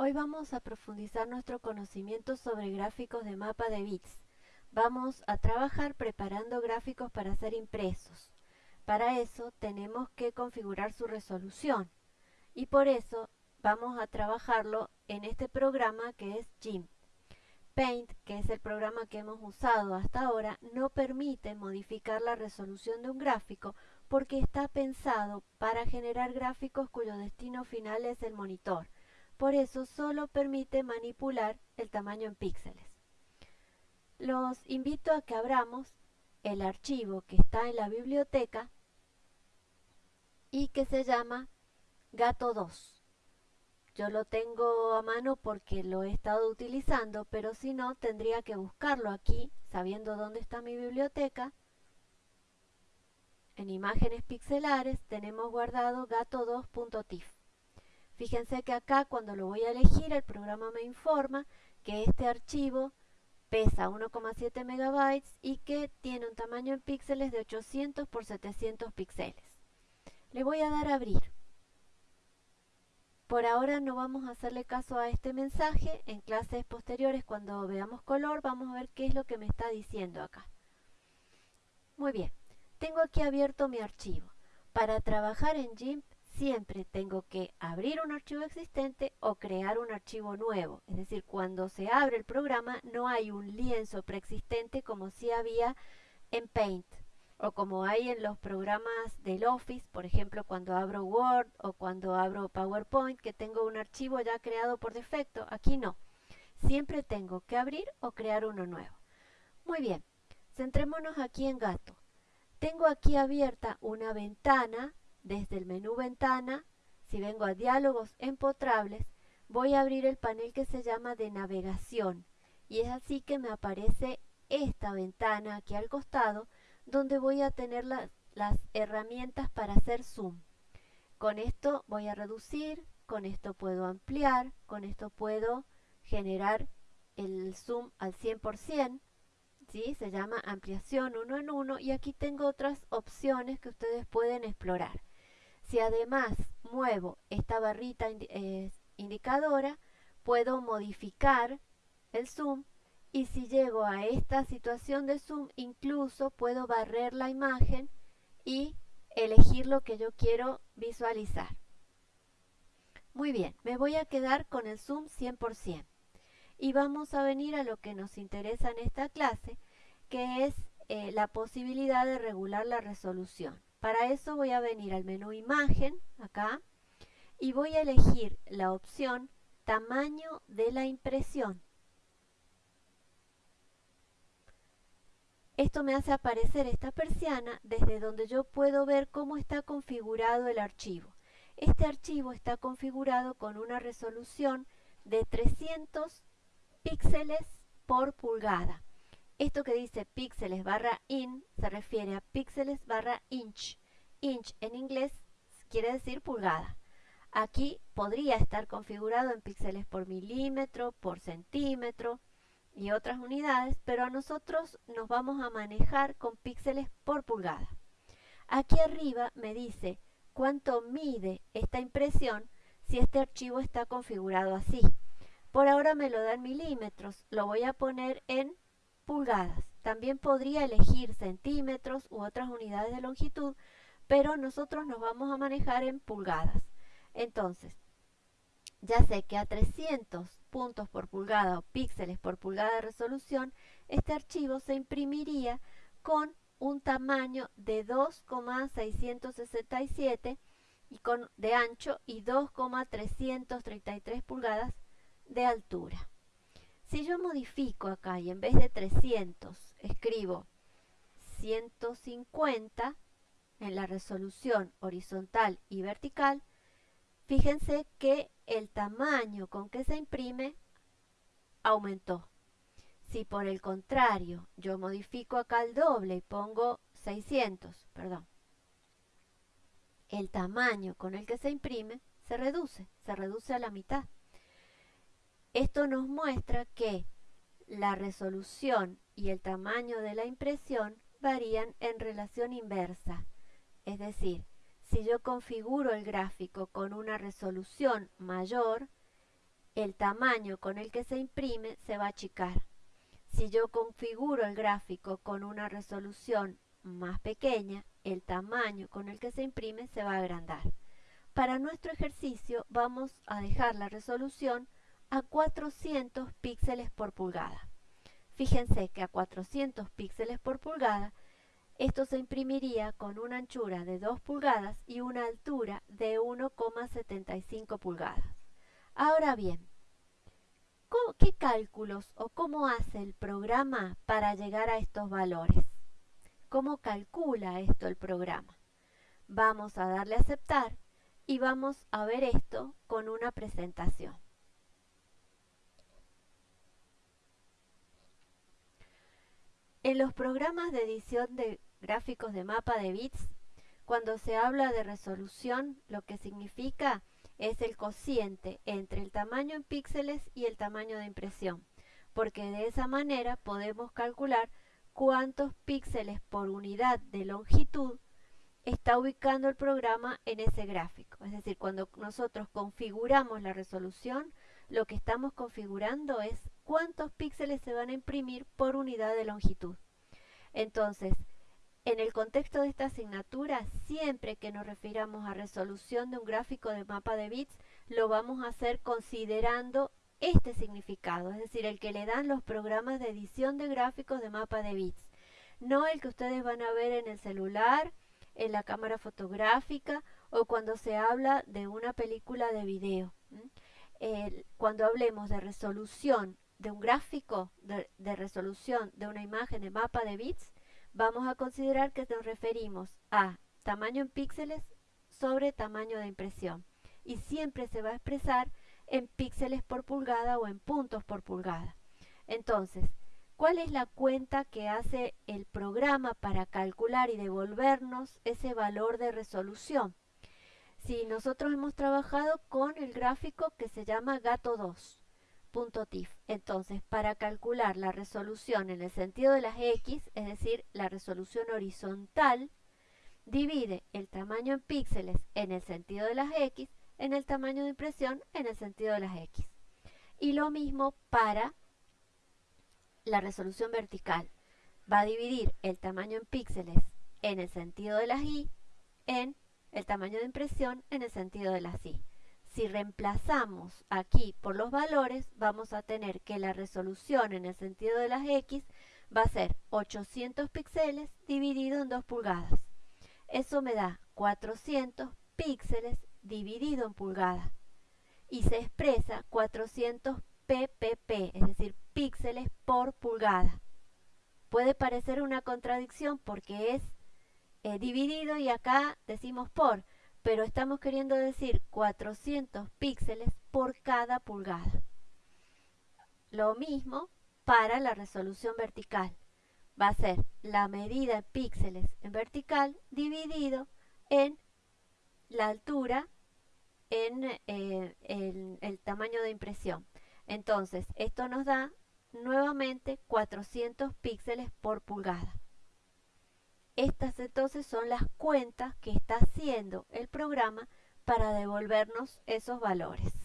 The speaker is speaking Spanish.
Hoy vamos a profundizar nuestro conocimiento sobre gráficos de mapa de bits. Vamos a trabajar preparando gráficos para ser impresos. Para eso tenemos que configurar su resolución y por eso vamos a trabajarlo en este programa que es GIMP. Paint, que es el programa que hemos usado hasta ahora, no permite modificar la resolución de un gráfico porque está pensado para generar gráficos cuyo destino final es el monitor por eso solo permite manipular el tamaño en píxeles. Los invito a que abramos el archivo que está en la biblioteca y que se llama Gato2. Yo lo tengo a mano porque lo he estado utilizando, pero si no tendría que buscarlo aquí, sabiendo dónde está mi biblioteca. En imágenes pixelares tenemos guardado gato2.tif. Fíjense que acá cuando lo voy a elegir el programa me informa que este archivo pesa 1,7 megabytes y que tiene un tamaño en píxeles de 800 por 700 píxeles. Le voy a dar a abrir. Por ahora no vamos a hacerle caso a este mensaje. En clases posteriores cuando veamos color vamos a ver qué es lo que me está diciendo acá. Muy bien, tengo aquí abierto mi archivo. Para trabajar en GIMP siempre tengo que abrir un archivo existente o crear un archivo nuevo. Es decir, cuando se abre el programa no hay un lienzo preexistente como si había en Paint o como hay en los programas del Office, por ejemplo, cuando abro Word o cuando abro PowerPoint, que tengo un archivo ya creado por defecto. Aquí no. Siempre tengo que abrir o crear uno nuevo. Muy bien, centrémonos aquí en Gato. Tengo aquí abierta una ventana desde el menú Ventana, si vengo a Diálogos empotrables, voy a abrir el panel que se llama de Navegación y es así que me aparece esta ventana aquí al costado donde voy a tener las herramientas para hacer zoom. Con esto voy a reducir, con esto puedo ampliar, con esto puedo generar el zoom al 100%, ¿sí? se llama ampliación uno en uno y aquí tengo otras opciones que ustedes pueden explorar. Si además muevo esta barrita eh, indicadora, puedo modificar el zoom y si llego a esta situación de zoom, incluso puedo barrer la imagen y elegir lo que yo quiero visualizar. Muy bien, me voy a quedar con el zoom 100%. Y vamos a venir a lo que nos interesa en esta clase, que es eh, la posibilidad de regular la resolución. Para eso voy a venir al menú imagen, acá, y voy a elegir la opción tamaño de la impresión. Esto me hace aparecer esta persiana desde donde yo puedo ver cómo está configurado el archivo. Este archivo está configurado con una resolución de 300 píxeles por pulgada. Esto que dice píxeles barra in se refiere a píxeles barra inch. Inch en inglés quiere decir pulgada. Aquí podría estar configurado en píxeles por milímetro, por centímetro y otras unidades, pero a nosotros nos vamos a manejar con píxeles por pulgada. Aquí arriba me dice cuánto mide esta impresión si este archivo está configurado así. Por ahora me lo da en milímetros, lo voy a poner en pulgadas. También podría elegir centímetros u otras unidades de longitud, pero nosotros nos vamos a manejar en pulgadas. Entonces, ya sé que a 300 puntos por pulgada o píxeles por pulgada de resolución, este archivo se imprimiría con un tamaño de 2,667 y con, de ancho y 2,333 pulgadas de altura. Si yo modifico acá y en vez de 300 escribo 150 en la resolución horizontal y vertical, fíjense que el tamaño con que se imprime aumentó. Si por el contrario yo modifico acá el doble y pongo 600, perdón, el tamaño con el que se imprime se reduce, se reduce a la mitad. Esto nos muestra que la resolución y el tamaño de la impresión varían en relación inversa. Es decir, si yo configuro el gráfico con una resolución mayor, el tamaño con el que se imprime se va a achicar. Si yo configuro el gráfico con una resolución más pequeña, el tamaño con el que se imprime se va a agrandar. Para nuestro ejercicio vamos a dejar la resolución a 400 píxeles por pulgada. Fíjense que a 400 píxeles por pulgada esto se imprimiría con una anchura de 2 pulgadas y una altura de 1,75 pulgadas. Ahora bien, ¿qué cálculos o cómo hace el programa para llegar a estos valores? ¿Cómo calcula esto el programa? Vamos a darle a aceptar y vamos a ver esto con una presentación. En los programas de edición de gráficos de mapa de bits, cuando se habla de resolución, lo que significa es el cociente entre el tamaño en píxeles y el tamaño de impresión, porque de esa manera podemos calcular cuántos píxeles por unidad de longitud está ubicando el programa en ese gráfico. Es decir, cuando nosotros configuramos la resolución, lo que estamos configurando es cuántos píxeles se van a imprimir por unidad de longitud. Entonces, en el contexto de esta asignatura, siempre que nos refiramos a resolución de un gráfico de mapa de bits, lo vamos a hacer considerando este significado, es decir, el que le dan los programas de edición de gráficos de mapa de bits, no el que ustedes van a ver en el celular, en la cámara fotográfica o cuando se habla de una película de video. cuando hablemos de resolución de un gráfico, de resolución de una imagen de mapa de bits, vamos a considerar que nos referimos a tamaño en píxeles sobre tamaño de impresión y siempre se va a expresar en píxeles por pulgada o en puntos por pulgada. Entonces, ¿cuál es la cuenta que hace el programa para calcular y devolvernos ese valor de resolución? Si nosotros hemos trabajado con el gráfico que se llama gato 2, Entonces, para calcular la resolución en el sentido de las X, es decir, la resolución horizontal, divide el tamaño en píxeles en el sentido de las X en el tamaño de impresión en el sentido de las X. Y lo mismo para la resolución vertical. Va a dividir el tamaño en píxeles en el sentido de las Y en el tamaño de impresión en el sentido de las Y. Si reemplazamos aquí por los valores, vamos a tener que la resolución en el sentido de las X va a ser 800 píxeles dividido en 2 pulgadas. Eso me da 400 píxeles dividido en pulgadas. Y se expresa 400 ppp, es decir, píxeles por pulgada. Puede parecer una contradicción porque es eh, dividido y acá decimos por, pero estamos queriendo decir 400 píxeles por cada pulgada. Lo mismo para la resolución vertical. Va a ser la medida en píxeles en vertical dividido en la altura en eh, el, tamaño de impresión. Entonces, esto nos da nuevamente 400 píxeles por pulgada. Estas entonces son las cuentas que está haciendo el programa para devolvernos esos valores.